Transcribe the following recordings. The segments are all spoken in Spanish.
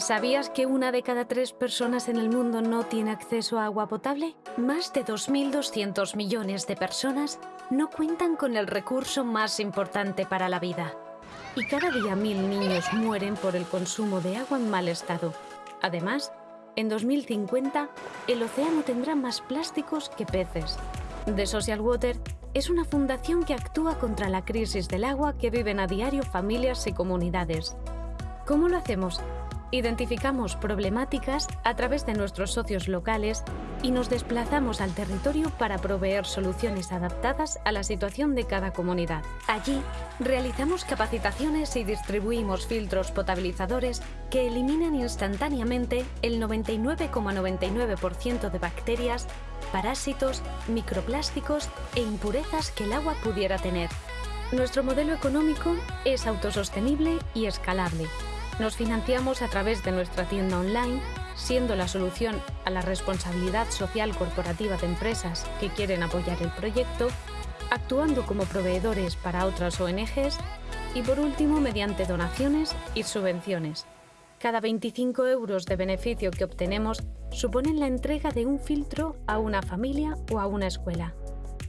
¿Sabías que una de cada tres personas en el mundo no tiene acceso a agua potable? Más de 2.200 millones de personas no cuentan con el recurso más importante para la vida. Y cada día mil niños mueren por el consumo de agua en mal estado. Además, en 2050, el océano tendrá más plásticos que peces. The Social Water es una fundación que actúa contra la crisis del agua que viven a diario familias y comunidades. ¿Cómo lo hacemos? Identificamos problemáticas a través de nuestros socios locales y nos desplazamos al territorio para proveer soluciones adaptadas a la situación de cada comunidad. Allí, realizamos capacitaciones y distribuimos filtros potabilizadores que eliminan instantáneamente el 99,99% de bacterias, parásitos, microplásticos e impurezas que el agua pudiera tener. Nuestro modelo económico es autosostenible y escalable nos financiamos a través de nuestra tienda online, siendo la solución a la responsabilidad social corporativa de empresas que quieren apoyar el proyecto, actuando como proveedores para otras ONGs y por último mediante donaciones y subvenciones. Cada 25 euros de beneficio que obtenemos suponen la entrega de un filtro a una familia o a una escuela.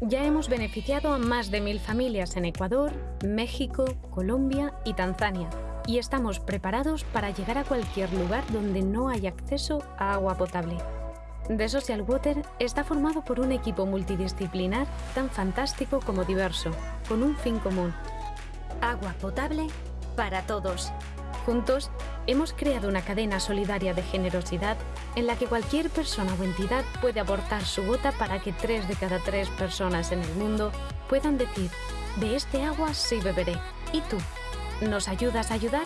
Ya hemos beneficiado a más de mil familias en Ecuador, México, Colombia y Tanzania, y estamos preparados para llegar a cualquier lugar donde no hay acceso a agua potable. The Social Water está formado por un equipo multidisciplinar tan fantástico como diverso, con un fin común. Agua potable para todos. Juntos, hemos creado una cadena solidaria de generosidad en la que cualquier persona o entidad puede aportar su gota para que tres de cada tres personas en el mundo puedan decir, de este agua sí beberé. ¿Y tú? ¿Nos ayudas a ayudar?